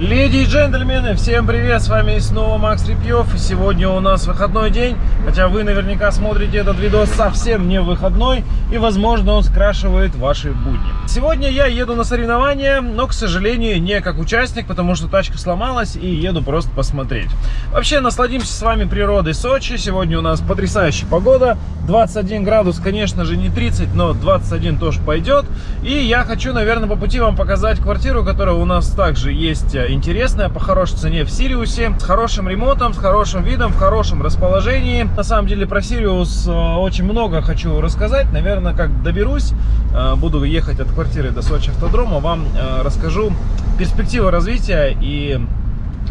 Леди и джентльмены, всем привет, с вами снова Макс Репьев. И сегодня у нас выходной день, хотя вы наверняка смотрите этот видос совсем не выходной, и возможно он скрашивает ваши будни. Сегодня я еду на соревнования, но, к сожалению, не как участник, потому что тачка сломалась, и еду просто посмотреть. Вообще, насладимся с вами природой Сочи. Сегодня у нас потрясающая погода, 21 градус, конечно же, не 30, но 21 тоже пойдет. И я хочу, наверное, по пути вам показать квартиру, которая у нас также есть э, интересная, по хорошей цене в Сириусе, с хорошим ремонтом, с хорошим видом, в хорошем расположении. На самом деле про Сириус э, очень много хочу рассказать. Наверное, как доберусь, э, буду ехать от квартиры до Сочи автодрома, вам расскажу перспективы развития и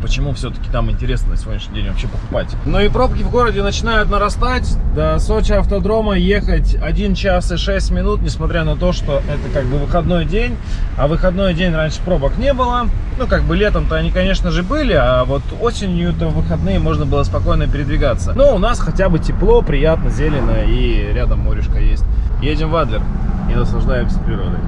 почему все-таки там интересно на сегодняшний день вообще покупать. Ну и пробки в городе начинают нарастать. До Сочи автодрома ехать 1 час и 6 минут, несмотря на то, что это как бы выходной день. А выходной день раньше пробок не было. Ну, как бы летом-то они, конечно же, были, а вот осенью-то в выходные можно было спокойно передвигаться. Но у нас хотя бы тепло, приятно, зелено и рядом морешка есть. Едем в Адлер и наслаждаемся природой.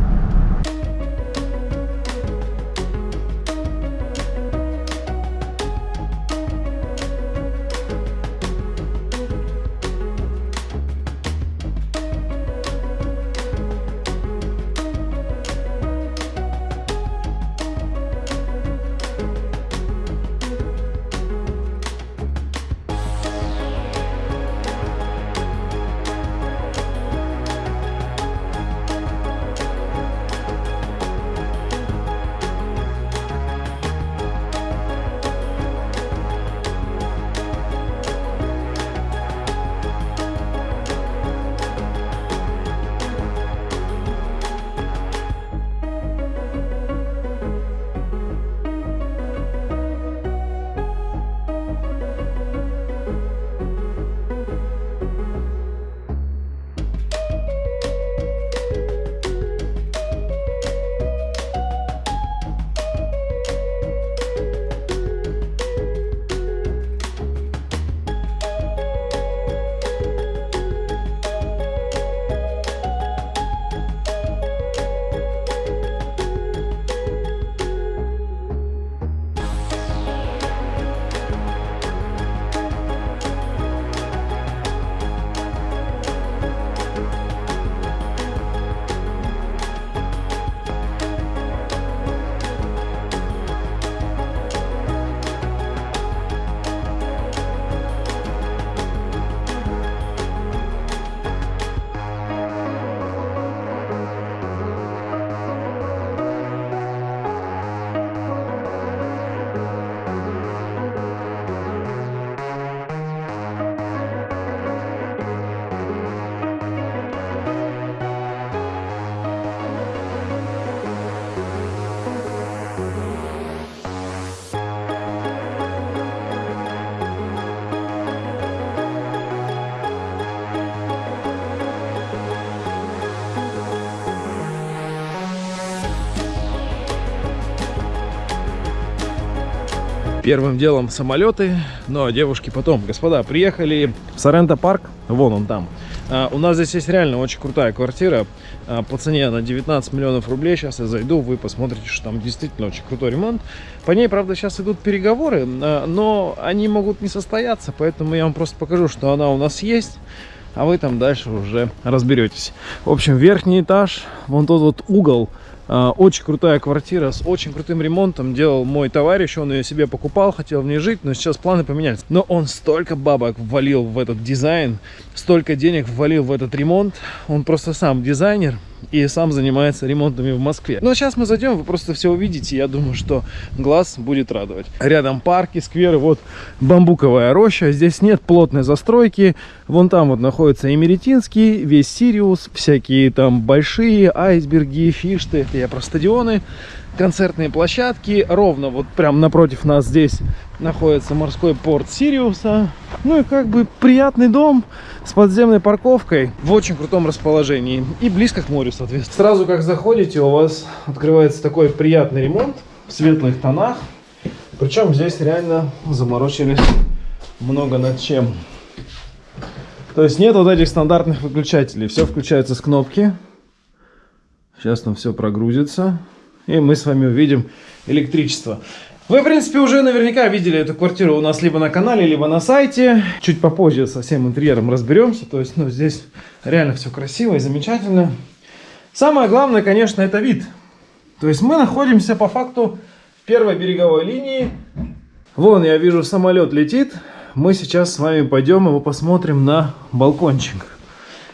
Первым делом самолеты, но девушки потом. Господа, приехали в Соренто парк, вон он там. А, у нас здесь есть реально очень крутая квартира. А, по цене на 19 миллионов рублей. Сейчас я зайду, вы посмотрите, что там действительно очень крутой ремонт. По ней, правда, сейчас идут переговоры, а, но они могут не состояться, поэтому я вам просто покажу, что она у нас есть а вы там дальше уже разберетесь. В общем, верхний этаж, вон тот вот угол, а, очень крутая квартира с очень крутым ремонтом делал мой товарищ, он ее себе покупал, хотел в ней жить, но сейчас планы поменялись. Но он столько бабок ввалил в этот дизайн, столько денег ввалил в этот ремонт, он просто сам дизайнер, и сам занимается ремонтами в Москве. Но сейчас мы зайдем, вы просто все увидите. Я думаю, что глаз будет радовать. Рядом парки, скверы, вот бамбуковая роща. Здесь нет плотной застройки. Вон там вот находится Эмеретинский, весь Сириус, всякие там большие айсберги, фишты. Я про стадионы концертные площадки. Ровно вот прям напротив нас здесь находится морской порт Сириуса. Ну и как бы приятный дом с подземной парковкой в очень крутом расположении и близко к морю, соответственно. Сразу как заходите, у вас открывается такой приятный ремонт в светлых тонах. Причем здесь реально заморочились много над чем. То есть нет вот этих стандартных выключателей. Все включается с кнопки. Сейчас там все прогрузится и мы с вами увидим электричество. Вы, в принципе, уже наверняка видели эту квартиру у нас либо на канале, либо на сайте. Чуть попозже со всем интерьером разберемся. То есть, ну, здесь реально все красиво и замечательно. Самое главное, конечно, это вид. То есть мы находимся по факту в первой береговой линии. Вон, я вижу, самолет летит. Мы сейчас с вами пойдем его посмотрим на балкончик.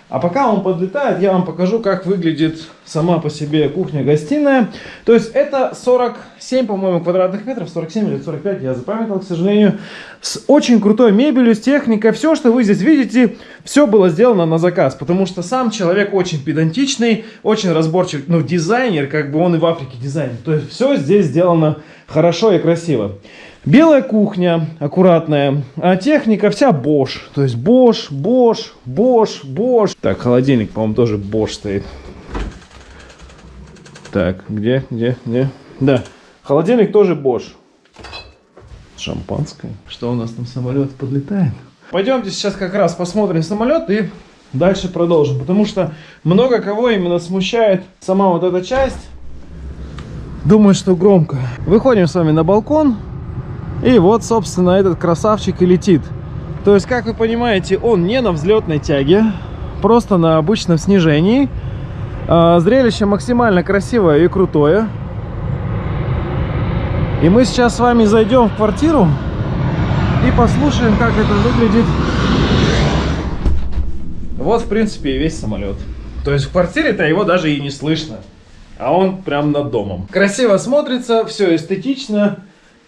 А пока он подлетает, я вам покажу, как выглядит сама по себе кухня-гостиная. То есть это 47, по-моему, квадратных метров, 47 или 45, я запамятовал, к сожалению. С очень крутой мебелью, с техникой. Все, что вы здесь видите, все было сделано на заказ. Потому что сам человек очень педантичный, очень разборчивый, ну, дизайнер, как бы он и в Африке дизайнер. То есть все здесь сделано хорошо и красиво. Белая кухня, аккуратная, а техника вся Bosch. То есть Bosch, Bosch, Bosch, Bosch. Так, холодильник, по-моему, тоже Bosch стоит. Так, где, где, где? Да, холодильник тоже Bosch. Шампанское. Что у нас там самолет подлетает? Пойдемте сейчас как раз посмотрим самолет и дальше продолжим. Потому что много кого именно смущает сама вот эта часть. Думаю, что громко. Выходим с вами на балкон. И вот, собственно, этот красавчик и летит. То есть, как вы понимаете, он не на взлетной тяге, просто на обычном снижении. А, зрелище максимально красивое и крутое. И мы сейчас с вами зайдем в квартиру и послушаем, как это выглядит. Вот, в принципе, и весь самолет. То есть в квартире-то его даже и не слышно. А он прям над домом. Красиво смотрится, все эстетично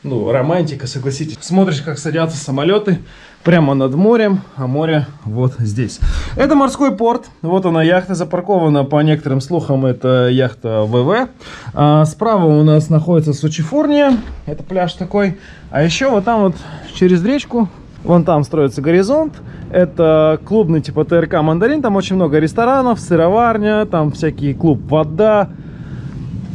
ну, романтика, согласитесь. Смотришь, как садятся самолеты прямо над морем, а море вот здесь. Это морской порт. Вот она, яхта запаркована, по некоторым слухам, это яхта ВВ. А справа у нас находится Сочифорния, это пляж такой. А еще вот там вот через речку, вон там строится горизонт. Это клубный типа ТРК «Мандарин», там очень много ресторанов, сыроварня, там всякий клуб «Вода»,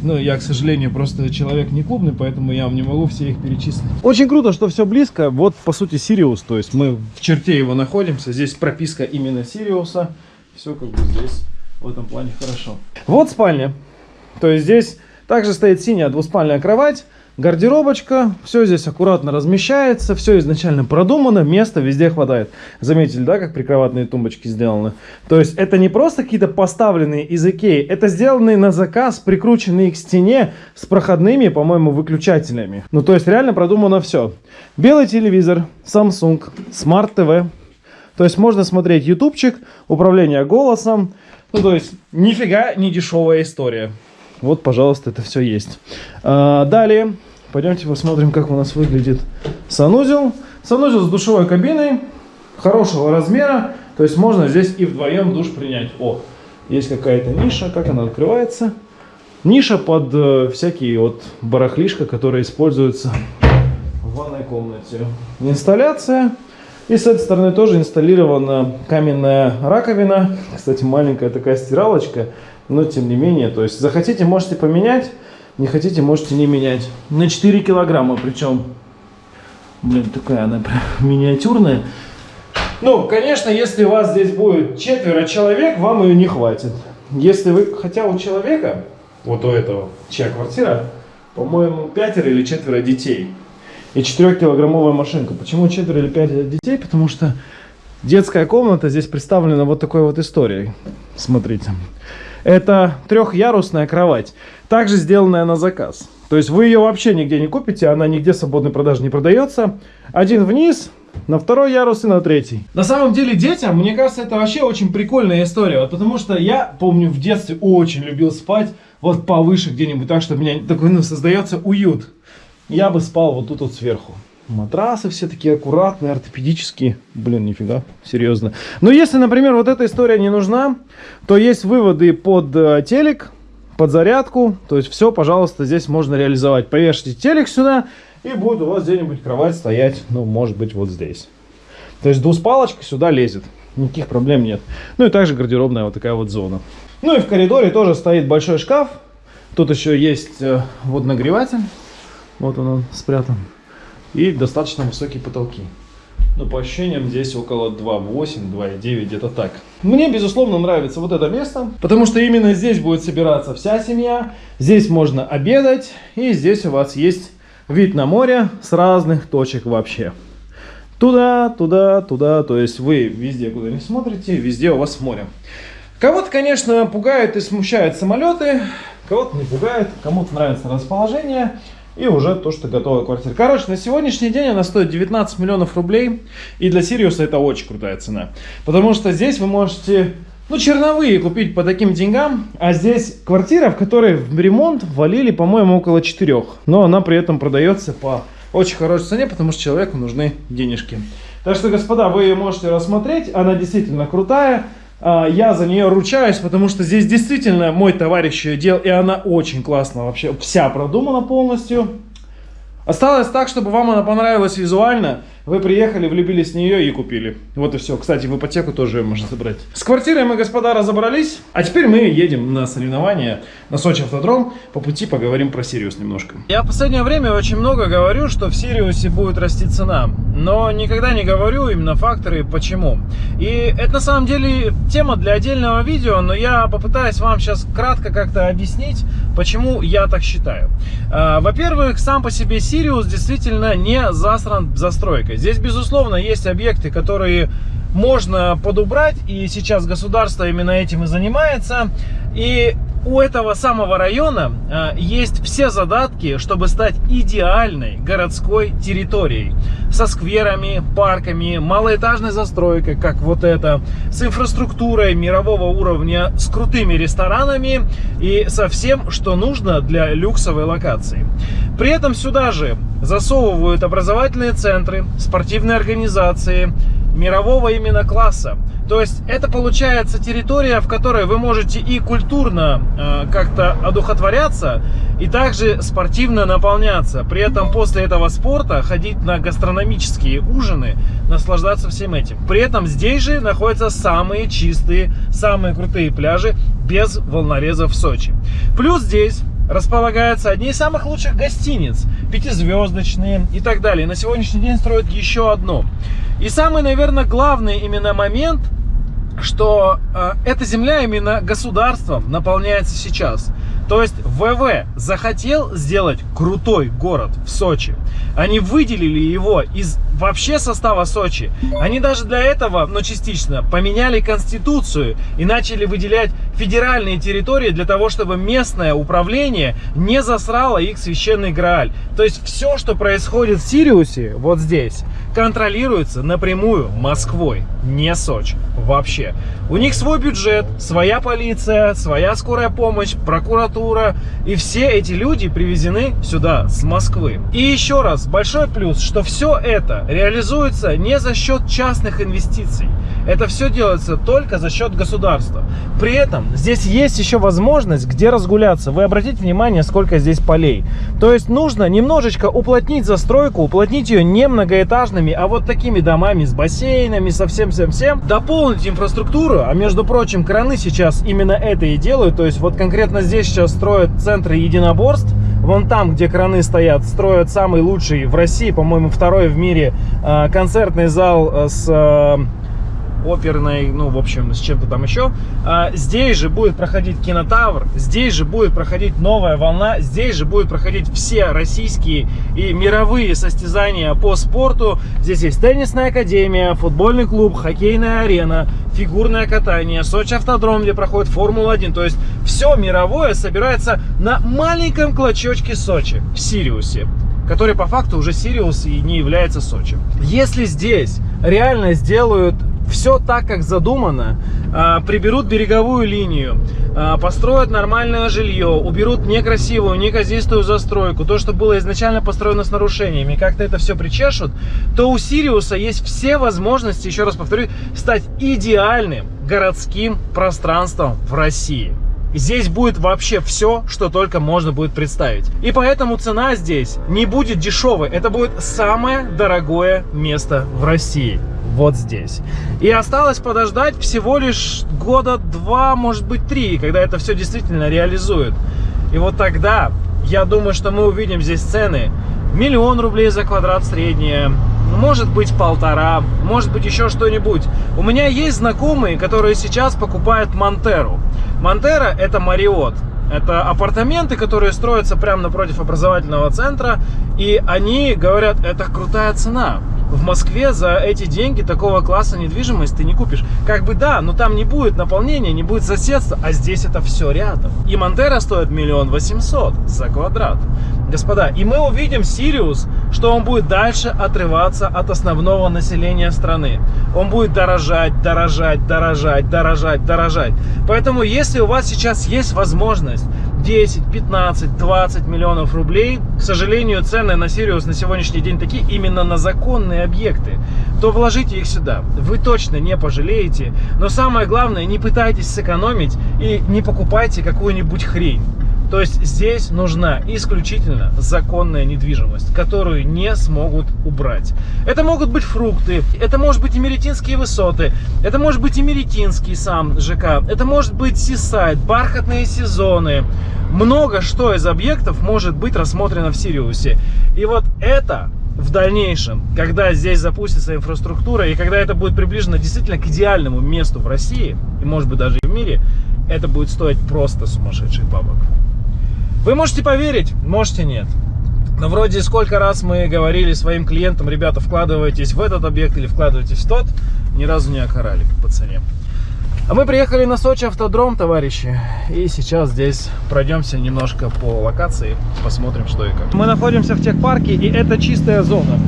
ну, я, к сожалению, просто человек не клубный, поэтому я вам не могу все их перечислить. Очень круто, что все близко. Вот, по сути, Сириус. То есть мы в черте его находимся. Здесь прописка именно Сириуса. Все как бы здесь в этом плане хорошо. Вот спальня. То есть здесь также стоит синяя двуспальная кровать. Гардеробочка, все здесь аккуратно размещается, все изначально продумано, места везде хватает. Заметили, да, как прикроватные тумбочки сделаны? То есть это не просто какие-то поставленные из Икеи, это сделанные на заказ, прикрученные к стене с проходными, по-моему, выключателями. Ну, то есть реально продумано все. Белый телевизор, Samsung, Smart TV. То есть можно смотреть ютубчик, управление голосом. Ну, то есть нифига не дешевая история. Вот, пожалуйста, это все есть. А, далее, пойдемте посмотрим, как у нас выглядит санузел. Санузел с душевой кабиной, хорошего размера. То есть можно здесь и вдвоем душ принять. О, есть какая-то ниша, как она открывается. Ниша под э, всякие вот барахлишка, которые используются в ванной комнате. Инсталляция. И с этой стороны тоже инсталлирована каменная раковина. Кстати, маленькая такая стиралочка но тем не менее, то есть захотите, можете поменять, не хотите, можете не менять. На 4 килограмма, причем, блин, такая она прям миниатюрная. Ну, конечно, если у вас здесь будет четверо человек, вам ее не хватит. Если вы, хотя у человека, вот у этого, чья квартира, по-моему, пятеро или четверо детей. И 4-килограммовая машинка. Почему четверо или пятеро детей? Потому что детская комната здесь представлена вот такой вот историей. Смотрите. Это трехярусная кровать, также сделанная на заказ. То есть вы ее вообще нигде не купите, она нигде в свободной продаже не продается. Один вниз, на второй ярус и на третий. На самом деле детям, мне кажется, это вообще очень прикольная история. Вот потому что я помню в детстве очень любил спать вот повыше где-нибудь, так что у меня такой, ну, создается уют. Я бы спал вот тут вот сверху. Матрасы все такие аккуратные, ортопедические. Блин, нифига, серьезно. Но если, например, вот эта история не нужна, то есть выводы под э, телек, под зарядку. То есть все, пожалуйста, здесь можно реализовать. Повешайте телек сюда, и будет у вас где-нибудь кровать стоять, ну, может быть, вот здесь. То есть двуспалочка сюда лезет. Никаких проблем нет. Ну и также гардеробная вот такая вот зона. Ну и в коридоре тоже стоит большой шкаф. Тут еще есть э, водонагреватель. Вот он, он спрятан и достаточно высокие потолки. Но по ощущениям здесь около 2,8, 2,9, где-то так. Мне, безусловно, нравится вот это место, потому что именно здесь будет собираться вся семья. Здесь можно обедать, и здесь у вас есть Вид на море с разных точек вообще. Туда, туда, туда. То есть вы везде, куда не смотрите, везде у вас море. Кого-то, конечно, пугают и смущают самолеты, кого-то не пугает, кому-то нравится расположение и уже то, что готовая квартира. Короче, на сегодняшний день она стоит 19 миллионов рублей, и для Сириуса это очень крутая цена. Потому что здесь вы можете, ну, черновые купить по таким деньгам, а здесь квартира, в которой в ремонт валили, по-моему, около 4. Но она при этом продается по очень хорошей цене, потому что человеку нужны денежки. Так что, господа, вы ее можете рассмотреть, она действительно крутая. А, я за нее ручаюсь, потому что здесь действительно мой товарищ ее делал, и она очень классно вообще, вся продумана полностью. Осталось так, чтобы вам она понравилась визуально. Вы приехали, влюбились в нее и купили. Вот и все. Кстати, в ипотеку тоже можно забрать. С квартирой мы, господа, разобрались. А теперь мы едем на соревнования на Сочи Автодром. По пути поговорим про Сириус немножко. Я в последнее время очень много говорю, что в Сириусе будет расти цена. Но никогда не говорю именно факторы, почему. И это на самом деле тема для отдельного видео, но я попытаюсь вам сейчас кратко как-то объяснить, почему я так считаю. А, во-первых, сам по себе Сириус действительно не засран застройкой. Здесь, безусловно, есть объекты, которые можно подубрать, и сейчас государство именно этим и занимается. И у этого самого района э, есть все задатки, чтобы стать идеальной городской территорией. Со скверами, парками, малоэтажной застройкой, как вот это, с инфраструктурой мирового уровня, с крутыми ресторанами и со всем, что нужно для люксовой локации. При этом сюда же засовывают образовательные центры, спортивные организации, мирового именно класса. То есть это получается территория, в которой вы можете и культурно э, как-то одухотворяться, и также спортивно наполняться. При этом после этого спорта ходить на гастрономические ужины, наслаждаться всем этим. При этом здесь же находятся самые чистые, самые крутые пляжи без волнорезов в Сочи. Плюс здесь располагаются одни из самых лучших гостиниц, пятизвездочные и так далее. На сегодняшний день строят еще одно. И самый, наверное, главный именно момент, что э, эта земля именно государством наполняется сейчас. То есть ВВ захотел сделать крутой город в Сочи. Они выделили его из вообще состава Сочи. Они даже для этого, ну частично, поменяли конституцию и начали выделять федеральные территории для того, чтобы местное управление не засрало их священный Грааль. То есть все, что происходит в Сириусе, вот здесь, контролируется напрямую Москвой, не Сочи вообще. У них свой бюджет, своя полиция, своя скорая помощь, прокуратура. И все эти люди привезены сюда, с Москвы. И еще раз, большой плюс, что все это реализуется не за счет частных инвестиций. Это все делается только за счет государства. При этом здесь есть еще возможность, где разгуляться. Вы обратите внимание, сколько здесь полей. То есть нужно немножечко уплотнить застройку, уплотнить ее не многоэтажными, а вот такими домами с бассейнами, со всем-всем-всем. Дополнить инфраструктуру, а между прочим, краны сейчас именно это и делают. То есть вот конкретно здесь сейчас строят центры единоборств. Вон там, где краны стоят, строят самый лучший в России, по-моему, второй в мире э, концертный зал э, с э, оперной, ну, в общем, с чем-то там еще. А, здесь же будет проходить кинотавр, здесь же будет проходить новая волна, здесь же будет проходить все российские и мировые состязания по спорту. Здесь есть теннисная академия, футбольный клуб, хоккейная арена, фигурное катание, Сочи автодром, где проходит Формула-1. То есть все мировое собирается на маленьком клочочке Сочи, в Сириусе который по факту уже Сириус и не является Сочи. Если здесь реально сделают все так, как задумано, а, приберут береговую линию, а, построят нормальное жилье, уберут некрасивую, неказистую застройку, то, что было изначально построено с нарушениями, как-то это все причешут, то у Сириуса есть все возможности, еще раз повторю, стать идеальным городским пространством в России. Здесь будет вообще все, что только можно будет представить. И поэтому цена здесь не будет дешевой. Это будет самое дорогое место в России вот здесь. И осталось подождать всего лишь года два, может быть три, когда это все действительно реализует. И вот тогда, я думаю, что мы увидим здесь цены миллион рублей за квадрат средние, может быть полтора, может быть еще что-нибудь. У меня есть знакомые, которые сейчас покупают Монтеру. Монтера это Мариот. Это апартаменты, которые строятся прямо напротив образовательного центра. И они говорят, это крутая цена. В Москве за эти деньги такого класса недвижимость ты не купишь. Как бы да, но там не будет наполнения, не будет соседства, а здесь это все рядом. И Монтера стоит миллион восемьсот за квадрат. Господа, и мы увидим Сириус, что он будет дальше отрываться от основного населения страны. Он будет дорожать, дорожать, дорожать, дорожать, дорожать. Поэтому, если у вас сейчас есть возможность 10, 15, 20 миллионов рублей, к сожалению, цены на Сириус на сегодняшний день такие именно на законные объекты, то вложите их сюда. Вы точно не пожалеете. Но самое главное, не пытайтесь сэкономить и не покупайте какую-нибудь хрень. То есть здесь нужна исключительно законная недвижимость, которую не смогут убрать. Это могут быть фрукты, это может быть Эмеретинские высоты, это может быть Эмеретинский сам ЖК, это может быть Сисайд, бархатные сезоны. Много что из объектов может быть рассмотрено в Сириусе. И вот это в дальнейшем, когда здесь запустится инфраструктура и когда это будет приближено действительно к идеальному месту в России, и может быть даже и в мире, это будет стоить просто сумасшедших бабок. Вы можете поверить, можете нет. Но вроде сколько раз мы говорили своим клиентам, ребята, вкладывайтесь в этот объект или вкладывайтесь в тот, ни разу не окорали по цене. А мы приехали на Сочи автодром, товарищи, и сейчас здесь пройдемся немножко по локации, посмотрим, что и как. Мы находимся в техпарке, и это чистая зона.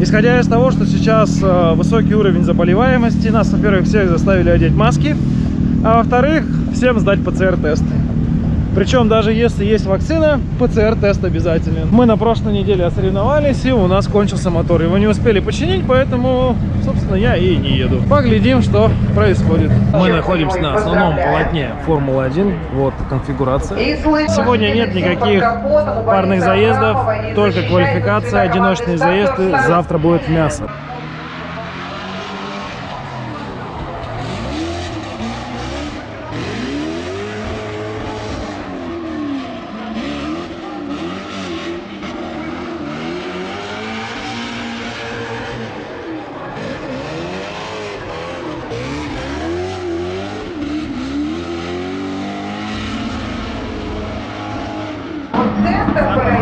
Исходя из того, что сейчас э, высокий уровень заболеваемости, нас, во-первых, всех заставили одеть маски, а во-вторых, всем сдать ПЦР-тесты. Причем даже если есть вакцина, ПЦР-тест обязателен. Мы на прошлой неделе соревновались, и у нас кончился мотор. Его не успели починить, поэтому, собственно, я и не еду. Поглядим, что происходит. Мы находимся на основном полотне Формулы-1. Вот конфигурация. Сегодня нет никаких парных заездов, только квалификация, одиночные заезды. Завтра будет мясо.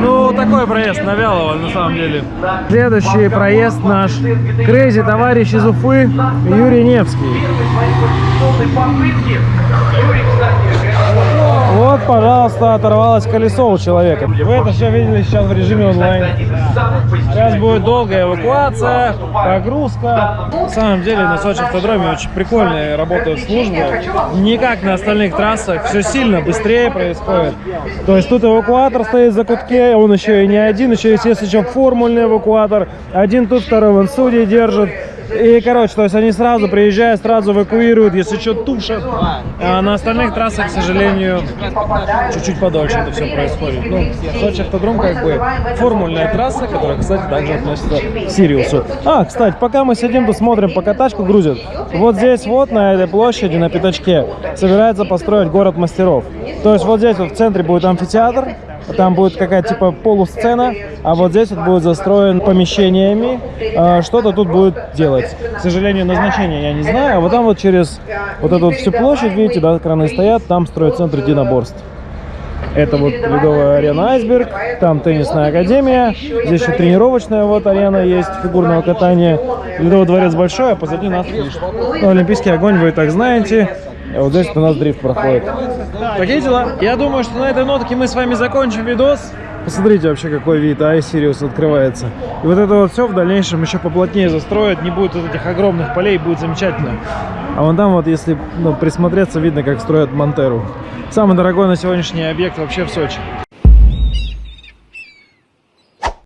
Ну, такой проезд на Вялого, на самом деле. Следующий проезд наш. Крейзи товарищ из Уфы Юрий Невский. Пожалуйста, оторвалось колесо у человека. Вы это все видели сейчас в режиме онлайн. Сейчас будет долгая эвакуация, погрузка. На самом деле на Сочи автодроме очень прикольная работает служба. Не как на остальных трассах, все сильно быстрее происходит. То есть тут эвакуатор стоит за кутке, он еще и не один, еще есть еще формульный эвакуатор. Один тут, второй вон судьи держит. И, короче, то есть они сразу приезжают, сразу эвакуируют, если что, тушат. А на остальных трассах, к сожалению, чуть-чуть подольше это все происходит. Ну, Сочи автодром как бы формульная трасса, которая, кстати, также относится к Сириусу. А, кстати, пока мы сидим тут смотрим, пока тачку грузят, вот здесь вот, на этой площади, на пятачке, собирается построить город мастеров. То есть вот здесь вот в центре будет амфитеатр, там будет какая-то типа полусцена, а вот здесь вот будет застроен помещениями, а, что-то тут будет делать. К сожалению, назначение я не знаю, а вот там вот через вот эту вот всю площадь, видите, да, краны стоят, там строят центр единоборств. Это вот ледовая арена Айсберг, там теннисная академия, здесь еще тренировочная вот арена есть фигурного катания. Ледовый дворец большой, а позади нас лишь. Ну, Олимпийский огонь вы и так знаете. А вот здесь у нас дрифт проходит. Такие дела. Я думаю, что на этой нотке мы с вами закончим видос. Посмотрите вообще, какой вид iSirius открывается. И вот это вот все в дальнейшем еще поплотнее застроят. Не будет вот этих огромных полей, будет замечательно. А вон там вот, если ну, присмотреться, видно, как строят Монтеру. Самый дорогой на сегодняшний объект вообще в Сочи.